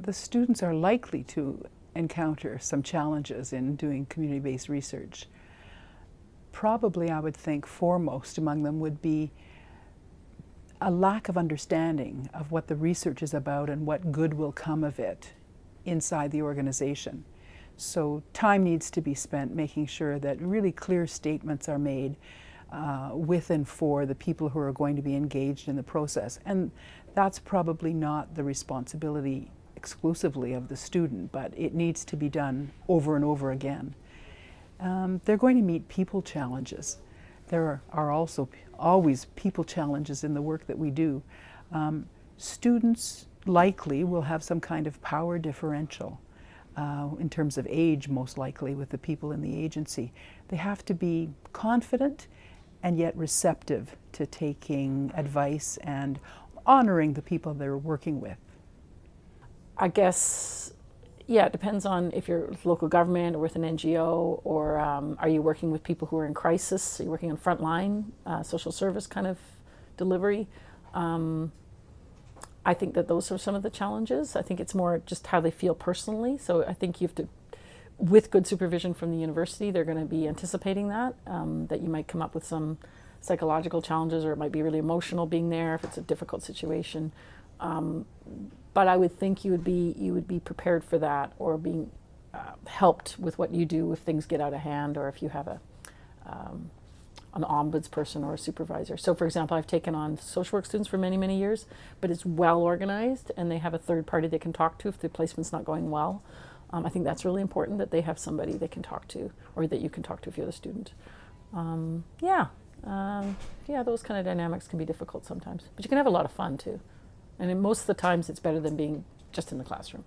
the students are likely to encounter some challenges in doing community-based research. Probably, I would think, foremost among them would be a lack of understanding of what the research is about and what good will come of it inside the organization. So time needs to be spent making sure that really clear statements are made uh, with and for the people who are going to be engaged in the process. And that's probably not the responsibility exclusively of the student, but it needs to be done over and over again. Um, they're going to meet people challenges. There are also always people challenges in the work that we do. Um, students likely will have some kind of power differential uh, in terms of age, most likely, with the people in the agency. They have to be confident and yet receptive to taking advice and honoring the people they're working with. I guess, yeah, it depends on if you're local government or with an NGO, or um, are you working with people who are in crisis? Are you working on frontline uh, social service kind of delivery? Um, I think that those are some of the challenges. I think it's more just how they feel personally. So I think you have to, with good supervision from the university, they're going to be anticipating that, um, that you might come up with some psychological challenges or it might be really emotional being there if it's a difficult situation. Um, but I would think you would be you would be prepared for that or being uh, helped with what you do if things get out of hand or if you have a um, an ombuds person or a supervisor. So for example, I've taken on social work students for many, many years, but it's well organized and they have a third party they can talk to if the placement's not going well. Um, I think that's really important that they have somebody they can talk to or that you can talk to if you're the student. Um, yeah, um, yeah, those kind of dynamics can be difficult sometimes, but you can have a lot of fun too. And most of the times it's better than being just in the classroom.